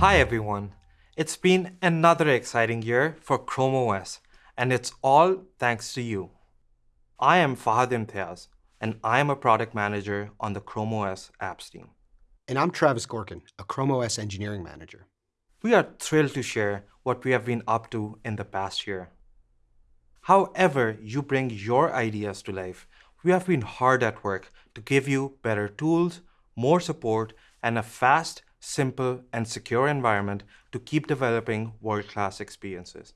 Hi everyone. It's been another exciting year for Chrome OS, and it's all thanks to you. I am Fahad Imtiaz, and I am a product manager on the Chrome OS apps team. And I'm Travis Gorkin, a Chrome OS engineering manager. We are thrilled to share what we have been up to in the past year. However you bring your ideas to life, we have been hard at work to give you better tools, more support, and a fast, simple, and secure environment to keep developing world-class experiences.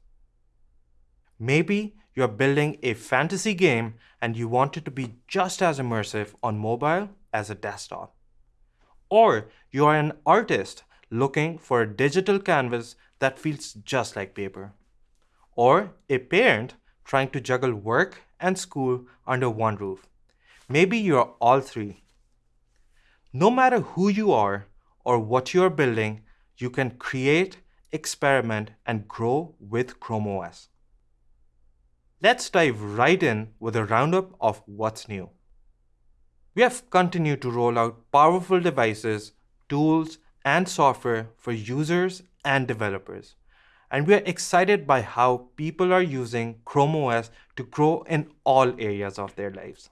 Maybe you're building a fantasy game and you want it to be just as immersive on mobile as a desktop. Or you are an artist looking for a digital canvas that feels just like paper. Or a parent trying to juggle work and school under one roof. Maybe you're all three. No matter who you are or what you're building, you can create, experiment, and grow with Chrome OS. Let's dive right in with a roundup of what's new. We have continued to roll out powerful devices, tools, and software for users and developers. And we are excited by how people are using Chrome OS to grow in all areas of their lives.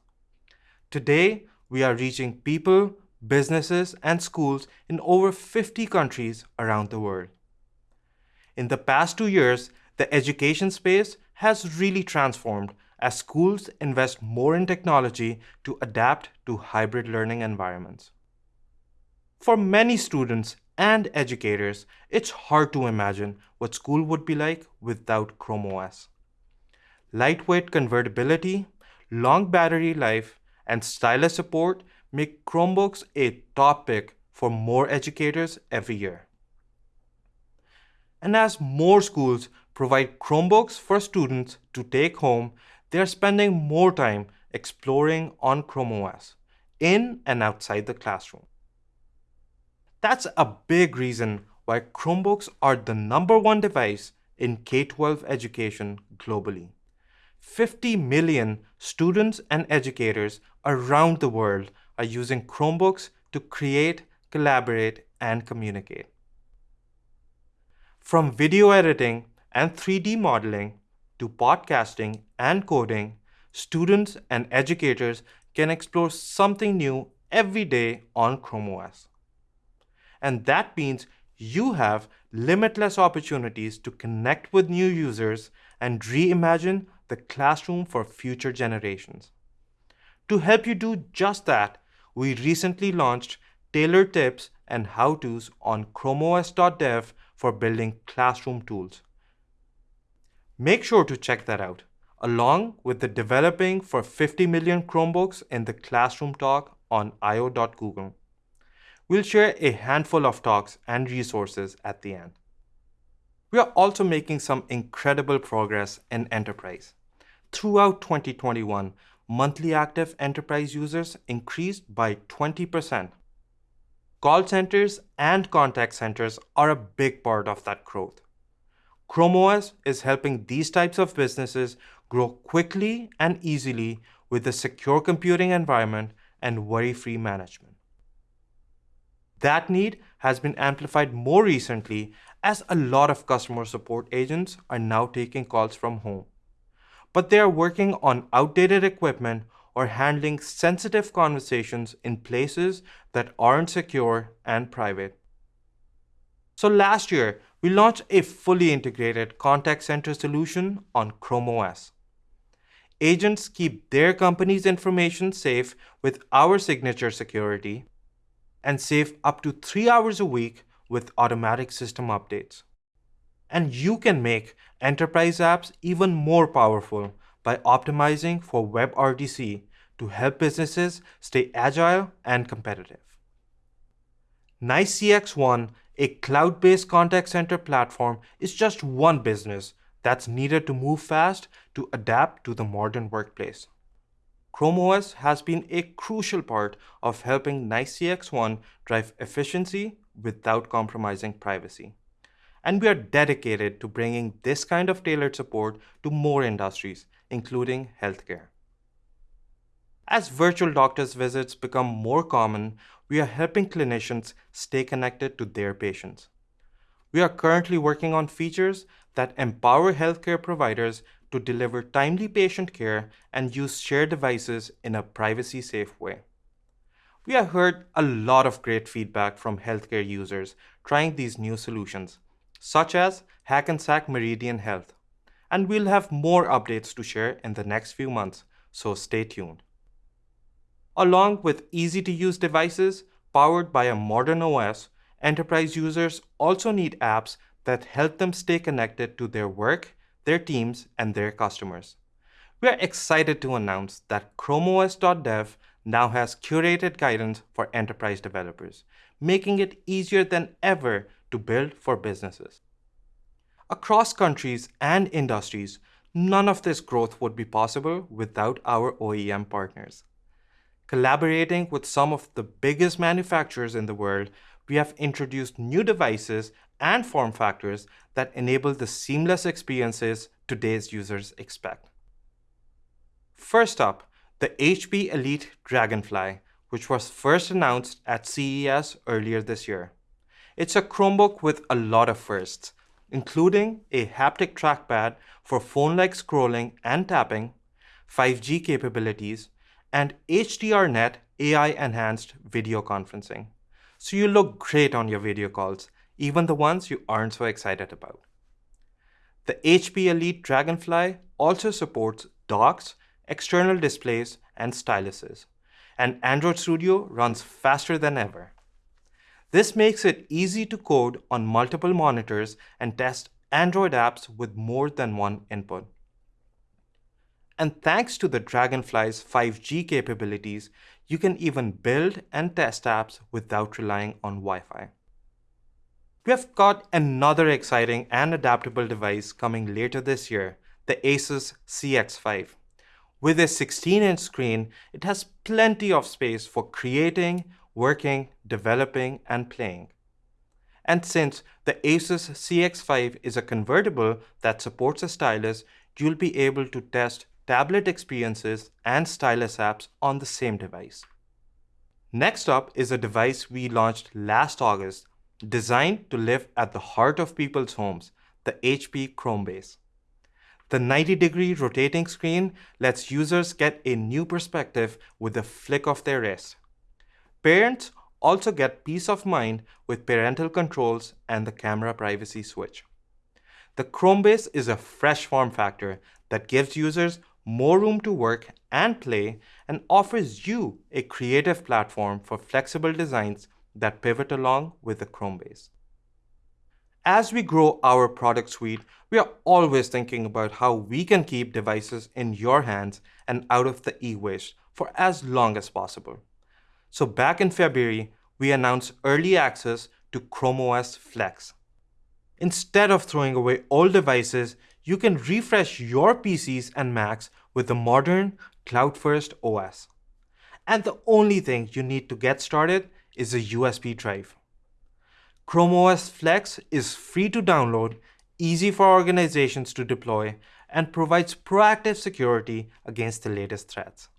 Today, we are reaching people, businesses, and schools in over 50 countries around the world. In the past two years, the education space has really transformed as schools invest more in technology to adapt to hybrid learning environments. For many students and educators, it's hard to imagine what school would be like without Chrome OS. Lightweight convertibility, long battery life, and stylus support make Chromebooks a topic for more educators every year. And as more schools provide Chromebooks for students to take home, they are spending more time exploring on Chrome OS, in and outside the classroom. That's a big reason why Chromebooks are the number one device in K-12 education globally. 50 million students and educators around the world are using Chromebooks to create, collaborate, and communicate. From video editing and 3D modeling to podcasting and coding, students and educators can explore something new every day on Chrome OS. And that means you have limitless opportunities to connect with new users and reimagine the classroom for future generations. To help you do just that, we recently launched tailored tips and how-tos on chromeos.dev for building classroom tools. Make sure to check that out, along with the Developing for 50 Million Chromebooks in the Classroom talk on io.google. We'll share a handful of talks and resources at the end. We are also making some incredible progress in enterprise. Throughout 2021, monthly active enterprise users increased by 20%. Call centers and contact centers are a big part of that growth. Chrome OS is helping these types of businesses grow quickly and easily with a secure computing environment and worry-free management. That need has been amplified more recently as a lot of customer support agents are now taking calls from home. But they are working on outdated equipment or handling sensitive conversations in places that aren't secure and private. So last year, we launched a fully integrated contact center solution on Chrome OS. Agents keep their company's information safe with our signature security and save up to three hours a week with automatic system updates. And you can make enterprise apps even more powerful by optimizing for WebRTC to help businesses stay agile and competitive. NICE CXone, a cloud-based contact center platform, is just one business that's needed to move fast to adapt to the modern workplace. Chrome OS has been a crucial part of helping NICE CXone drive efficiency without compromising privacy. And we are dedicated to bringing this kind of tailored support to more industries, including healthcare. As virtual doctor's visits become more common, we are helping clinicians stay connected to their patients. We are currently working on features that empower healthcare providers to deliver timely patient care and use shared devices in a privacy safe way. We have heard a lot of great feedback from healthcare users trying these new solutions, such as Hackensack Meridian Health, and we'll have more updates to share in the next few months, so stay tuned. Along with easy to use devices powered by a modern OS, enterprise users also need apps that help them stay connected to their work, their teams, and their customers. We are excited to announce that ChromeOS.dev now has curated guidance for enterprise developers, making it easier than ever to build for businesses. Across countries and industries, none of this growth would be possible without our OEM partners. Collaborating with some of the biggest manufacturers in the world, we have introduced new devices and form factors that enable the seamless experiences today's users expect. First up, the HP Elite Dragonfly, which was first announced at CES earlier this year. It's a Chromebook with a lot of firsts, including a haptic trackpad for phone-like scrolling and tapping, 5G capabilities, and HDRNet AI-enhanced video conferencing. So you look great on your video calls, even the ones you aren't so excited about. The HP Elite Dragonfly also supports docks external displays, and styluses. And Android Studio runs faster than ever. This makes it easy to code on multiple monitors and test Android apps with more than one input. And thanks to the Dragonfly's 5G capabilities, you can even build and test apps without relying on Wi-Fi. We have got another exciting and adaptable device coming later this year, the Asus CX5. With a 16-inch screen, it has plenty of space for creating, working, developing, and playing. And since the Asus CX5 is a convertible that supports a stylus, you'll be able to test tablet experiences and stylus apps on the same device. Next up is a device we launched last August, designed to live at the heart of people's homes, the HP Chromebase. The 90 degree rotating screen lets users get a new perspective with a flick of their wrist. Parents also get peace of mind with parental controls and the camera privacy switch. The Chromebase is a fresh form factor that gives users more room to work and play and offers you a creative platform for flexible designs that pivot along with the Chromebase. As we grow our product suite, we are always thinking about how we can keep devices in your hands and out of the e-waste for as long as possible. So back in February, we announced early access to Chrome OS Flex. Instead of throwing away old devices, you can refresh your PCs and Macs with the modern cloud-first OS. And the only thing you need to get started is a USB drive. Chrome OS Flex is free to download, easy for organizations to deploy, and provides proactive security against the latest threats.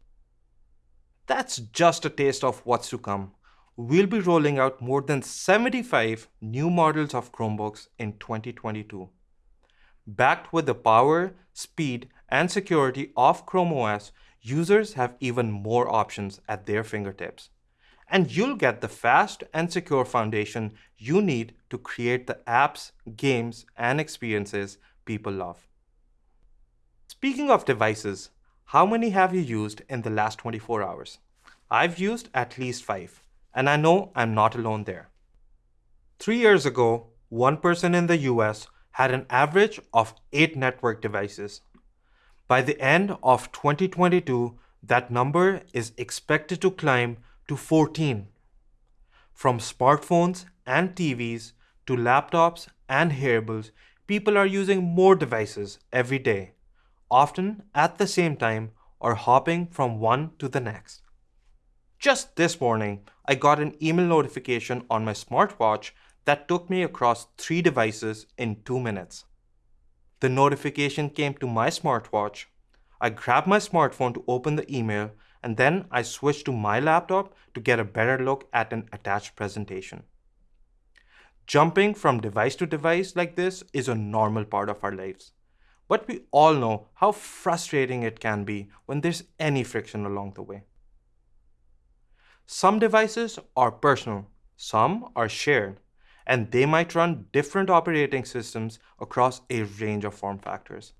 That's just a taste of what's to come. We'll be rolling out more than 75 new models of Chromebooks in 2022. Backed with the power, speed, and security of Chrome OS, users have even more options at their fingertips and you'll get the fast and secure foundation you need to create the apps, games, and experiences people love. Speaking of devices, how many have you used in the last 24 hours? I've used at least five, and I know I'm not alone there. Three years ago, one person in the US had an average of eight network devices. By the end of 2022, that number is expected to climb to 14. From smartphones and TVs to laptops and hearables, people are using more devices every day, often at the same time or hopping from one to the next. Just this morning, I got an email notification on my smartwatch that took me across three devices in two minutes. The notification came to my smartwatch. I grabbed my smartphone to open the email and then I switched to my laptop to get a better look at an attached presentation. Jumping from device to device like this is a normal part of our lives. But we all know how frustrating it can be when there's any friction along the way. Some devices are personal, some are shared, and they might run different operating systems across a range of form factors.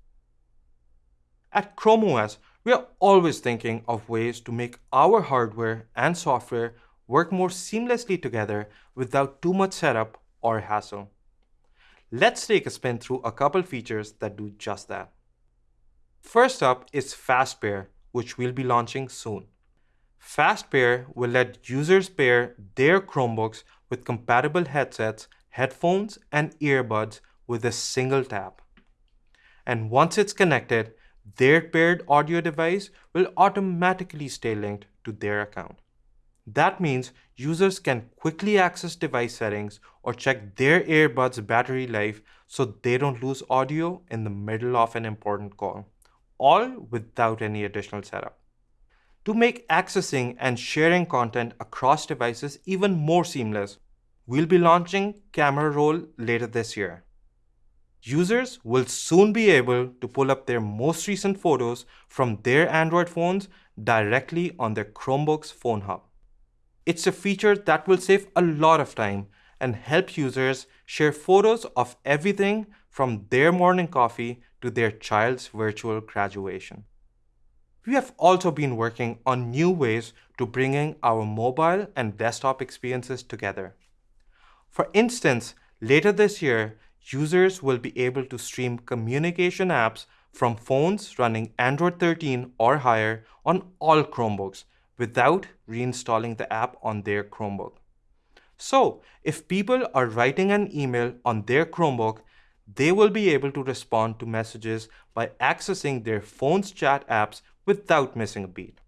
At Chrome OS, we are always thinking of ways to make our hardware and software work more seamlessly together without too much setup or hassle. Let's take a spin through a couple features that do just that. First up is Fast Pair, which we'll be launching soon. Fast Pair will let users pair their Chromebooks with compatible headsets, headphones, and earbuds with a single tap. And once it's connected, their paired audio device will automatically stay linked to their account. That means users can quickly access device settings or check their earbuds battery life so they don't lose audio in the middle of an important call, all without any additional setup. To make accessing and sharing content across devices even more seamless, we'll be launching Camera Roll later this year. Users will soon be able to pull up their most recent photos from their Android phones directly on their Chromebook's Phone Hub. It's a feature that will save a lot of time and help users share photos of everything from their morning coffee to their child's virtual graduation. We have also been working on new ways to bringing our mobile and desktop experiences together. For instance, later this year, users will be able to stream communication apps from phones running Android 13 or higher on all Chromebooks without reinstalling the app on their Chromebook. So, if people are writing an email on their Chromebook, they will be able to respond to messages by accessing their phone's chat apps without missing a beat.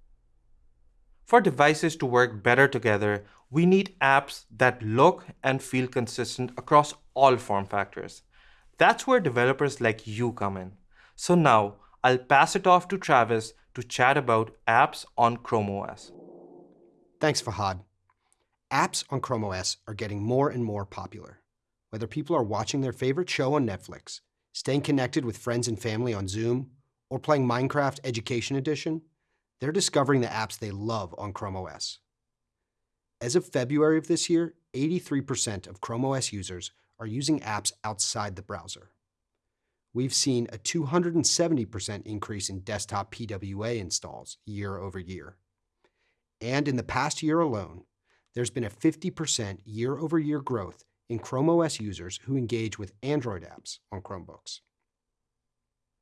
For devices to work better together, we need apps that look and feel consistent across all form factors. That's where developers like you come in. So now, I'll pass it off to Travis to chat about apps on Chrome OS. Thanks, Fahad. Apps on Chrome OS are getting more and more popular. Whether people are watching their favorite show on Netflix, staying connected with friends and family on Zoom, or playing Minecraft Education Edition, they're discovering the apps they love on Chrome OS. As of February of this year, 83% of Chrome OS users are using apps outside the browser. We've seen a 270% increase in desktop PWA installs year over year. And in the past year alone, there's been a 50% year over year growth in Chrome OS users who engage with Android apps on Chromebooks.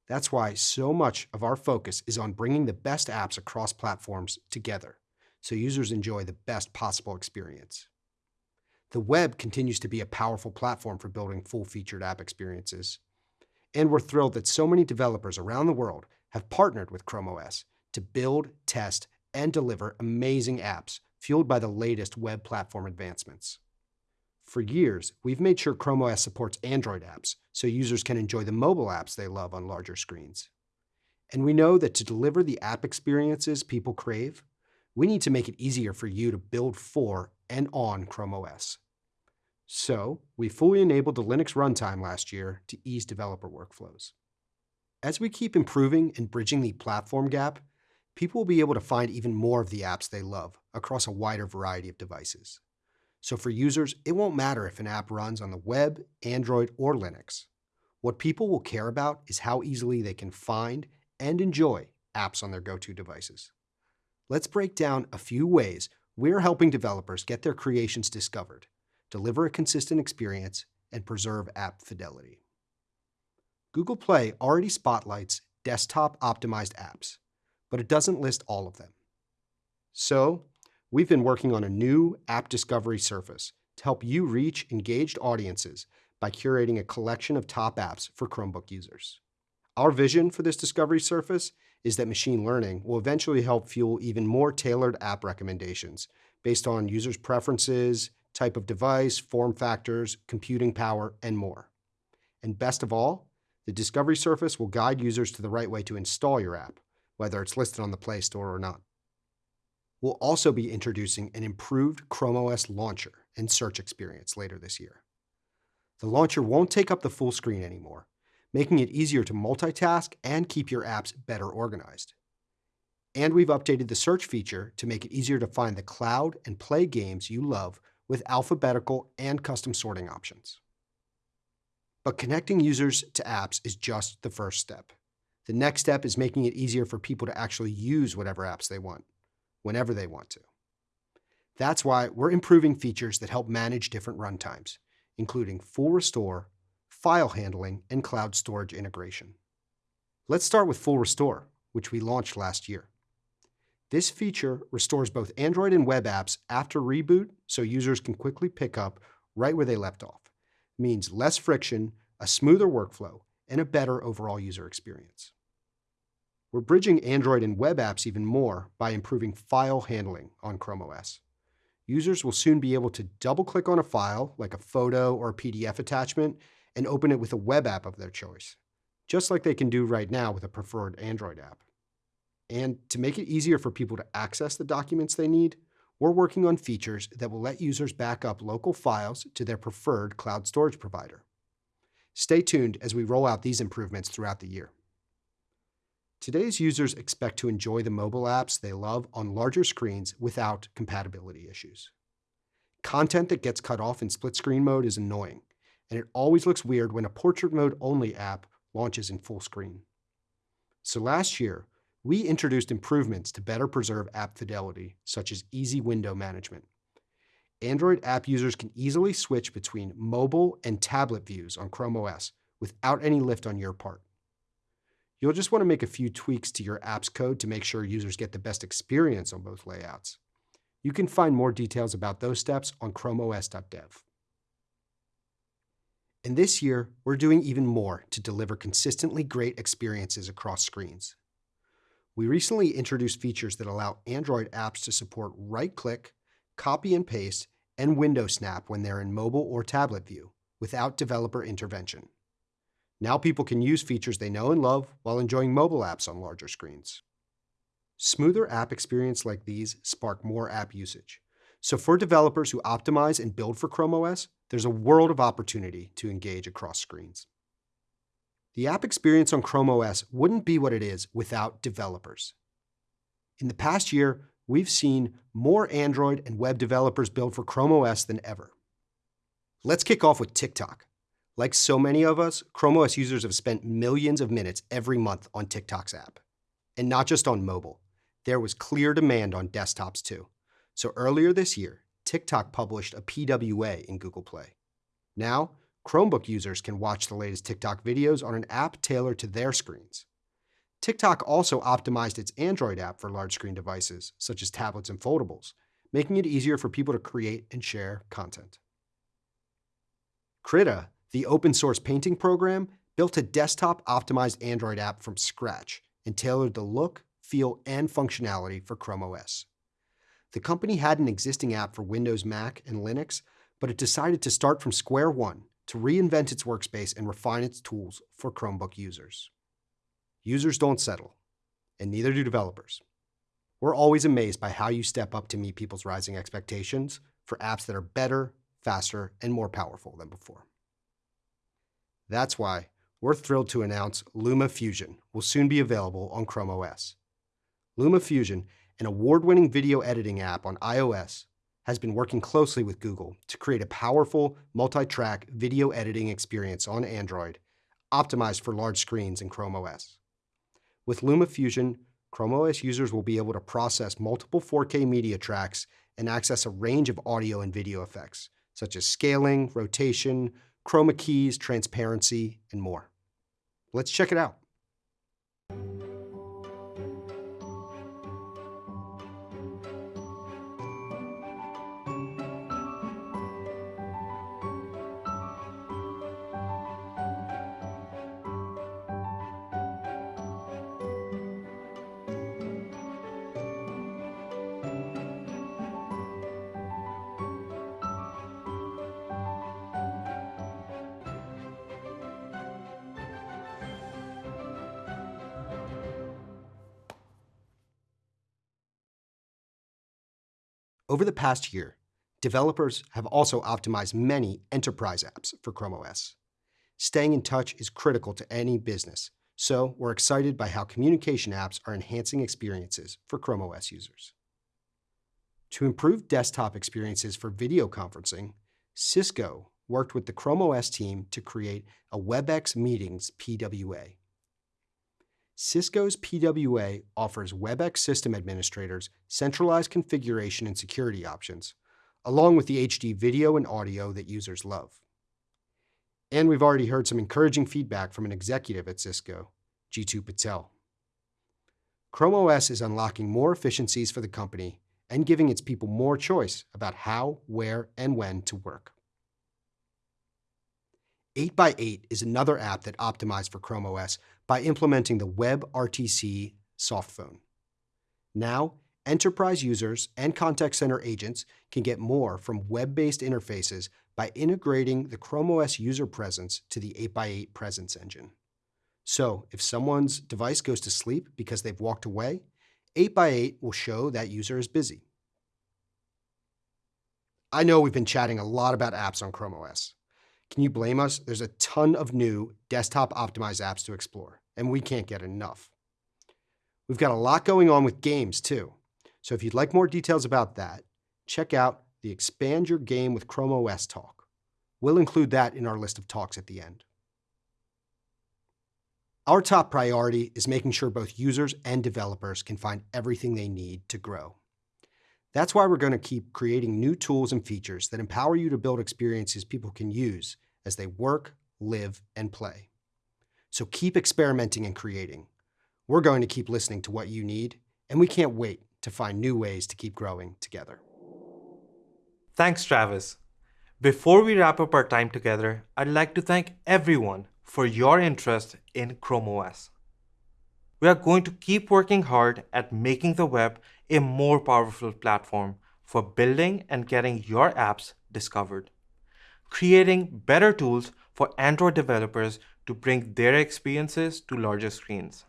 That's why so much of our focus is on bringing the best apps across platforms together so users enjoy the best possible experience. The web continues to be a powerful platform for building full-featured app experiences. And we're thrilled that so many developers around the world have partnered with Chrome OS to build, test, and deliver amazing apps fueled by the latest web platform advancements. For years, we've made sure Chrome OS supports Android apps so users can enjoy the mobile apps they love on larger screens. And we know that to deliver the app experiences people crave, we need to make it easier for you to build for and on Chrome OS. So, we fully enabled the Linux runtime last year to ease developer workflows. As we keep improving and bridging the platform gap, people will be able to find even more of the apps they love across a wider variety of devices. So for users, it won't matter if an app runs on the web, Android, or Linux. What people will care about is how easily they can find and enjoy apps on their go-to devices. Let's break down a few ways we're helping developers get their creations discovered, deliver a consistent experience, and preserve app fidelity. Google Play already spotlights desktop-optimized apps, but it doesn't list all of them. So we've been working on a new app discovery surface to help you reach engaged audiences by curating a collection of top apps for Chromebook users. Our vision for this discovery surface is that machine learning will eventually help fuel even more tailored app recommendations based on users' preferences, type of device, form factors, computing power, and more. And best of all, the discovery surface will guide users to the right way to install your app, whether it's listed on the Play Store or not. We'll also be introducing an improved Chrome OS launcher and search experience later this year. The launcher won't take up the full screen anymore, making it easier to multitask and keep your apps better organized. And we've updated the search feature to make it easier to find the cloud and play games you love with alphabetical and custom sorting options. But connecting users to apps is just the first step. The next step is making it easier for people to actually use whatever apps they want, whenever they want to. That's why we're improving features that help manage different runtimes, including full restore, file handling, and cloud storage integration. Let's start with Full Restore, which we launched last year. This feature restores both Android and web apps after reboot so users can quickly pick up right where they left off. It means less friction, a smoother workflow, and a better overall user experience. We're bridging Android and web apps even more by improving file handling on Chrome OS. Users will soon be able to double-click on a file, like a photo or a PDF attachment, and open it with a web app of their choice, just like they can do right now with a preferred Android app. And to make it easier for people to access the documents they need, we're working on features that will let users back up local files to their preferred cloud storage provider. Stay tuned as we roll out these improvements throughout the year. Today's users expect to enjoy the mobile apps they love on larger screens without compatibility issues. Content that gets cut off in split screen mode is annoying, and it always looks weird when a portrait mode only app launches in full screen. So last year, we introduced improvements to better preserve app fidelity, such as easy window management. Android app users can easily switch between mobile and tablet views on Chrome OS without any lift on your part. You'll just want to make a few tweaks to your app's code to make sure users get the best experience on both layouts. You can find more details about those steps on chromeos.dev. And this year, we're doing even more to deliver consistently great experiences across screens. We recently introduced features that allow Android apps to support right-click, copy and paste, and window snap when they're in mobile or tablet view without developer intervention. Now people can use features they know and love while enjoying mobile apps on larger screens. Smoother app experience like these spark more app usage. So for developers who optimize and build for Chrome OS, there's a world of opportunity to engage across screens. The app experience on Chrome OS wouldn't be what it is without developers. In the past year, we've seen more Android and web developers build for Chrome OS than ever. Let's kick off with TikTok. Like so many of us, Chrome OS users have spent millions of minutes every month on TikTok's app. And not just on mobile. There was clear demand on desktops too. So earlier this year, TikTok published a PWA in Google Play. Now, Chromebook users can watch the latest TikTok videos on an app tailored to their screens. TikTok also optimized its Android app for large screen devices, such as tablets and foldables, making it easier for people to create and share content. Krita, the open source painting program, built a desktop optimized Android app from scratch and tailored the look, feel, and functionality for Chrome OS. The company had an existing app for Windows, Mac, and Linux, but it decided to start from square one to reinvent its workspace and refine its tools for Chromebook users. Users don't settle, and neither do developers. We're always amazed by how you step up to meet people's rising expectations for apps that are better, faster, and more powerful than before. That's why we're thrilled to announce Luma Fusion will soon be available on Chrome OS. Luma Fusion, an award-winning video editing app on iOS, has been working closely with Google to create a powerful multi-track video editing experience on Android, optimized for large screens in Chrome OS. With Luma Fusion, Chrome OS users will be able to process multiple 4K media tracks and access a range of audio and video effects, such as scaling, rotation, chroma keys, transparency, and more. Let's check it out. Over the past year, developers have also optimized many enterprise apps for Chrome OS. Staying in touch is critical to any business, so we're excited by how communication apps are enhancing experiences for Chrome OS users. To improve desktop experiences for video conferencing, Cisco worked with the Chrome OS team to create a WebEx Meetings PWA. Cisco's PWA offers WebEx system administrators centralized configuration and security options, along with the HD video and audio that users love. And we've already heard some encouraging feedback from an executive at Cisco, Jeetu Patel. Chrome OS is unlocking more efficiencies for the company and giving its people more choice about how, where, and when to work. 8x8 is another app that optimized for Chrome OS by implementing the WebRTC softphone. Now, enterprise users and contact center agents can get more from web-based interfaces by integrating the Chrome OS user presence to the 8x8 presence engine. So, if someone's device goes to sleep because they've walked away, 8x8 will show that user is busy. I know we've been chatting a lot about apps on Chrome OS. Can you blame us? There's a ton of new desktop optimized apps to explore, and we can't get enough. We've got a lot going on with games too. So if you'd like more details about that, check out the Expand Your Game with Chrome OS talk. We'll include that in our list of talks at the end. Our top priority is making sure both users and developers can find everything they need to grow. That's why we're going to keep creating new tools and features that empower you to build experiences people can use as they work, live, and play. So keep experimenting and creating. We're going to keep listening to what you need, and we can't wait to find new ways to keep growing together. Thanks, Travis. Before we wrap up our time together, I'd like to thank everyone for your interest in Chrome OS. We are going to keep working hard at making the web a more powerful platform for building and getting your apps discovered, creating better tools for Android developers to bring their experiences to larger screens,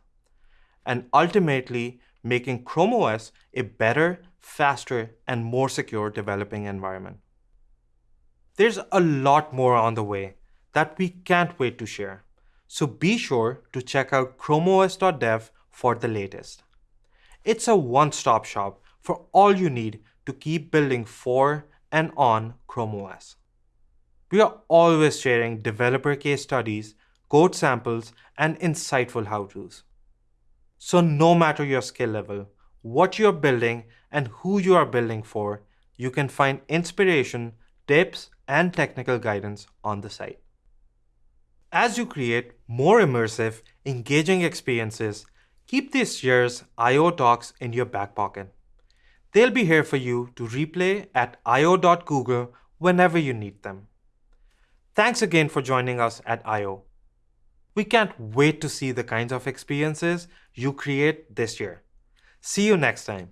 and ultimately making Chrome OS a better, faster, and more secure developing environment. There's a lot more on the way that we can't wait to share, so be sure to check out chromeos.dev for the latest. It's a one-stop shop for all you need to keep building for and on Chrome OS. We are always sharing developer case studies, code samples, and insightful how-tos. So no matter your skill level, what you're building, and who you are building for, you can find inspiration, tips, and technical guidance on the site. As you create more immersive, engaging experiences, keep this year's I.O. talks in your back pocket. They'll be here for you to replay at io.google whenever you need them. Thanks again for joining us at I.O. We can't wait to see the kinds of experiences you create this year. See you next time.